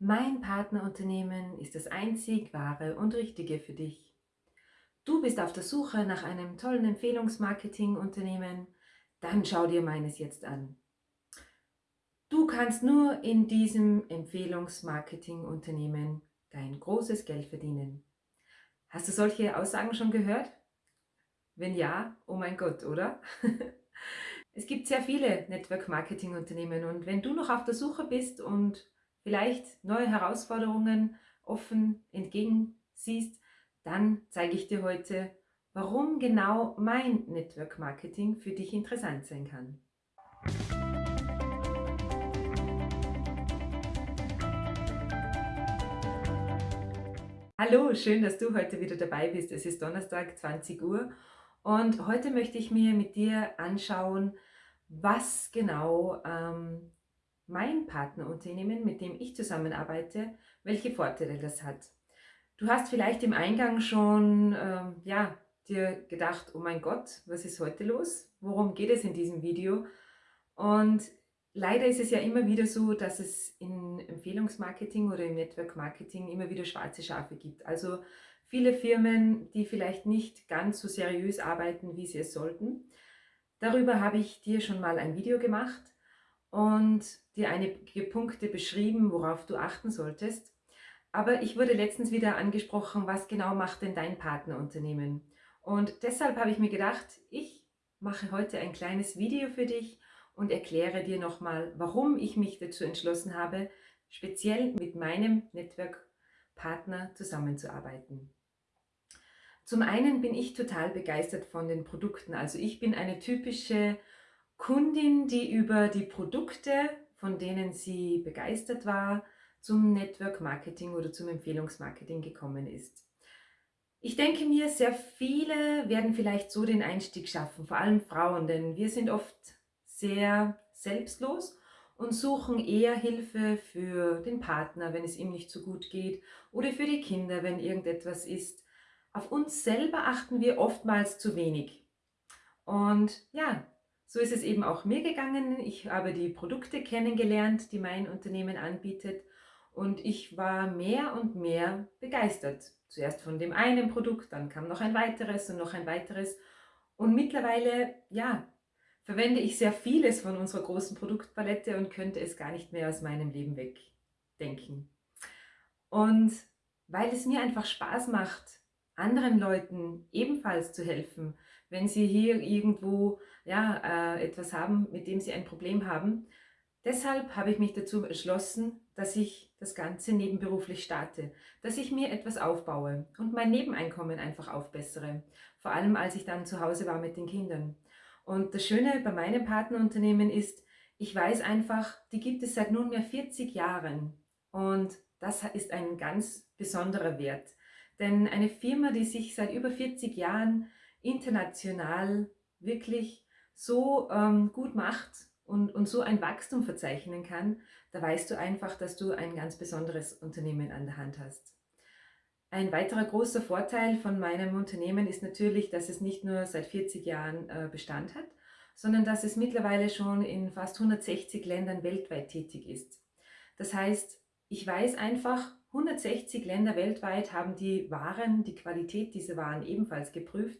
Mein Partnerunternehmen ist das einzig wahre und richtige für dich. Du bist auf der Suche nach einem tollen Empfehlungsmarketing-Unternehmen? Dann schau dir meines jetzt an. Du kannst nur in diesem Empfehlungsmarketing-Unternehmen dein großes Geld verdienen. Hast du solche Aussagen schon gehört? Wenn ja, oh mein Gott, oder? es gibt sehr viele Network-Marketing-Unternehmen und wenn du noch auf der Suche bist und vielleicht neue Herausforderungen offen entgegensiehst, dann zeige ich dir heute, warum genau mein Network Marketing für dich interessant sein kann. Hallo, schön, dass du heute wieder dabei bist. Es ist Donnerstag, 20 Uhr und heute möchte ich mir mit dir anschauen, was genau ähm, mein Partnerunternehmen, mit dem ich zusammenarbeite, welche Vorteile das hat. Du hast vielleicht im Eingang schon ähm, ja, dir gedacht, oh mein Gott, was ist heute los? Worum geht es in diesem Video? Und leider ist es ja immer wieder so, dass es in Empfehlungsmarketing oder im Network Marketing immer wieder schwarze Schafe gibt. Also viele Firmen, die vielleicht nicht ganz so seriös arbeiten, wie sie es sollten. Darüber habe ich dir schon mal ein Video gemacht und dir einige Punkte beschrieben, worauf du achten solltest. Aber ich wurde letztens wieder angesprochen, was genau macht denn dein Partnerunternehmen? Und deshalb habe ich mir gedacht, ich mache heute ein kleines Video für dich und erkläre dir nochmal, warum ich mich dazu entschlossen habe, speziell mit meinem Network-Partner zusammenzuarbeiten. Zum einen bin ich total begeistert von den Produkten. Also ich bin eine typische Kundin, die über die Produkte, von denen sie begeistert war, zum Network Marketing oder zum Empfehlungsmarketing gekommen ist. Ich denke mir, sehr viele werden vielleicht so den Einstieg schaffen, vor allem Frauen, denn wir sind oft sehr selbstlos und suchen eher Hilfe für den Partner, wenn es ihm nicht so gut geht oder für die Kinder, wenn irgendetwas ist. Auf uns selber achten wir oftmals zu wenig. Und ja, so ist es eben auch mir gegangen. Ich habe die Produkte kennengelernt, die mein Unternehmen anbietet und ich war mehr und mehr begeistert. Zuerst von dem einen Produkt, dann kam noch ein weiteres und noch ein weiteres. Und mittlerweile, ja, verwende ich sehr vieles von unserer großen Produktpalette und könnte es gar nicht mehr aus meinem Leben wegdenken. Und weil es mir einfach Spaß macht, anderen Leuten ebenfalls zu helfen, wenn sie hier irgendwo ja, äh, etwas haben, mit dem sie ein Problem haben. Deshalb habe ich mich dazu entschlossen, dass ich das Ganze nebenberuflich starte, dass ich mir etwas aufbaue und mein Nebeneinkommen einfach aufbessere, vor allem als ich dann zu Hause war mit den Kindern. Und das Schöne bei meinem Partnerunternehmen ist, ich weiß einfach, die gibt es seit nunmehr 40 Jahren und das ist ein ganz besonderer Wert. Denn eine Firma, die sich seit über 40 Jahren international wirklich so ähm, gut macht und, und so ein Wachstum verzeichnen kann, da weißt du einfach, dass du ein ganz besonderes Unternehmen an der Hand hast. Ein weiterer großer Vorteil von meinem Unternehmen ist natürlich, dass es nicht nur seit 40 Jahren äh, Bestand hat, sondern dass es mittlerweile schon in fast 160 Ländern weltweit tätig ist. Das heißt, ich weiß einfach, 160 Länder weltweit haben die Waren, die Qualität dieser Waren ebenfalls geprüft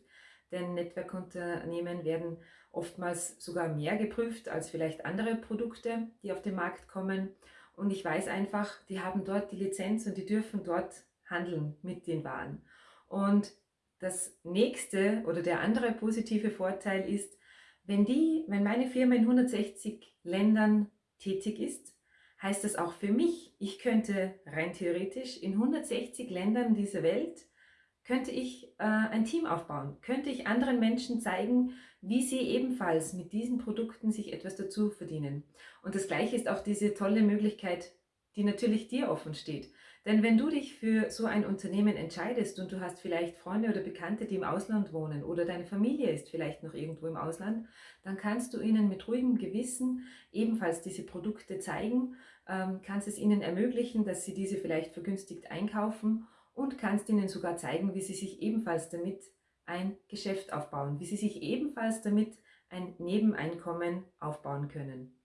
denn Netzwerkunternehmen werden oftmals sogar mehr geprüft als vielleicht andere Produkte, die auf den Markt kommen. Und ich weiß einfach, die haben dort die Lizenz und die dürfen dort handeln mit den Waren. Und das nächste oder der andere positive Vorteil ist, wenn, die, wenn meine Firma in 160 Ländern tätig ist, heißt das auch für mich, ich könnte rein theoretisch in 160 Ländern dieser Welt könnte ich äh, ein Team aufbauen, könnte ich anderen Menschen zeigen, wie sie ebenfalls mit diesen Produkten sich etwas dazu verdienen. Und das Gleiche ist auch diese tolle Möglichkeit, die natürlich dir offen steht. Denn wenn du dich für so ein Unternehmen entscheidest und du hast vielleicht Freunde oder Bekannte, die im Ausland wohnen oder deine Familie ist vielleicht noch irgendwo im Ausland, dann kannst du ihnen mit ruhigem Gewissen ebenfalls diese Produkte zeigen, ähm, kannst es ihnen ermöglichen, dass sie diese vielleicht vergünstigt einkaufen und kannst ihnen sogar zeigen, wie sie sich ebenfalls damit ein Geschäft aufbauen, wie sie sich ebenfalls damit ein Nebeneinkommen aufbauen können.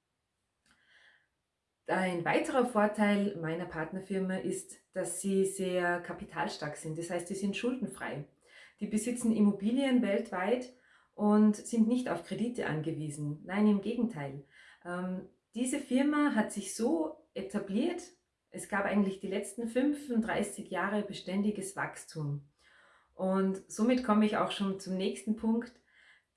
Ein weiterer Vorteil meiner Partnerfirma ist, dass sie sehr kapitalstark sind. Das heißt, sie sind schuldenfrei. Die besitzen Immobilien weltweit und sind nicht auf Kredite angewiesen. Nein, im Gegenteil. Ähm, diese Firma hat sich so etabliert, es gab eigentlich die letzten 35 Jahre beständiges Wachstum. Und somit komme ich auch schon zum nächsten Punkt.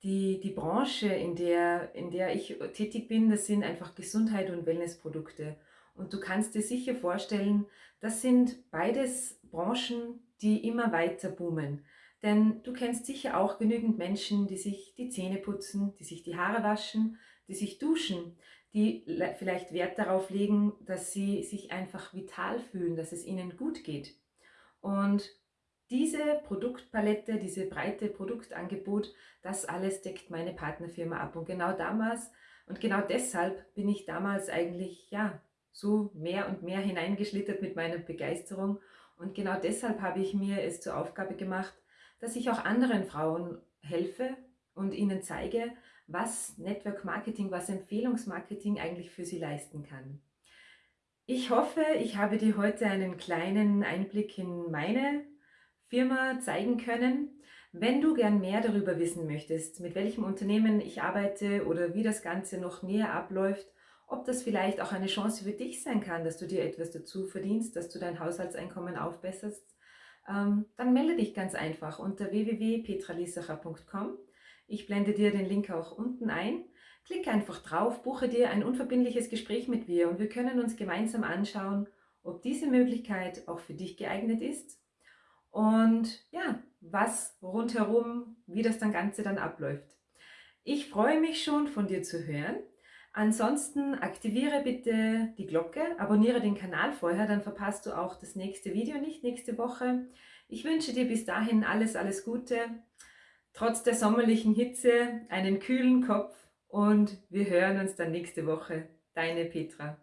Die, die Branche, in der, in der ich tätig bin, das sind einfach Gesundheit und Wellnessprodukte. Und du kannst dir sicher vorstellen, das sind beides Branchen, die immer weiter boomen. Denn du kennst sicher auch genügend Menschen, die sich die Zähne putzen, die sich die Haare waschen, die sich duschen, die vielleicht Wert darauf legen, dass sie sich einfach vital fühlen, dass es ihnen gut geht. Und diese Produktpalette, diese breite Produktangebot, das alles deckt meine Partnerfirma ab. Und genau damals und genau deshalb bin ich damals eigentlich ja so mehr und mehr hineingeschlittert mit meiner Begeisterung. Und genau deshalb habe ich mir es zur Aufgabe gemacht, dass ich auch anderen Frauen helfe und ihnen zeige, was Network Marketing, was Empfehlungsmarketing eigentlich für sie leisten kann. Ich hoffe, ich habe dir heute einen kleinen Einblick in meine Firma zeigen können. Wenn du gern mehr darüber wissen möchtest, mit welchem Unternehmen ich arbeite oder wie das Ganze noch näher abläuft, ob das vielleicht auch eine Chance für dich sein kann, dass du dir etwas dazu verdienst, dass du dein Haushaltseinkommen aufbesserst, ähm, dann melde dich ganz einfach unter www.petralisacher.com. Ich blende dir den Link auch unten ein. Klick einfach drauf, buche dir ein unverbindliches Gespräch mit mir und wir können uns gemeinsam anschauen, ob diese Möglichkeit auch für dich geeignet ist und ja, was rundherum, wie das dann Ganze dann abläuft. Ich freue mich schon von dir zu hören. Ansonsten aktiviere bitte die Glocke, abonniere den Kanal vorher, dann verpasst du auch das nächste Video nicht nächste Woche. Ich wünsche dir bis dahin alles, alles Gute, trotz der sommerlichen Hitze, einen kühlen Kopf und wir hören uns dann nächste Woche. Deine Petra.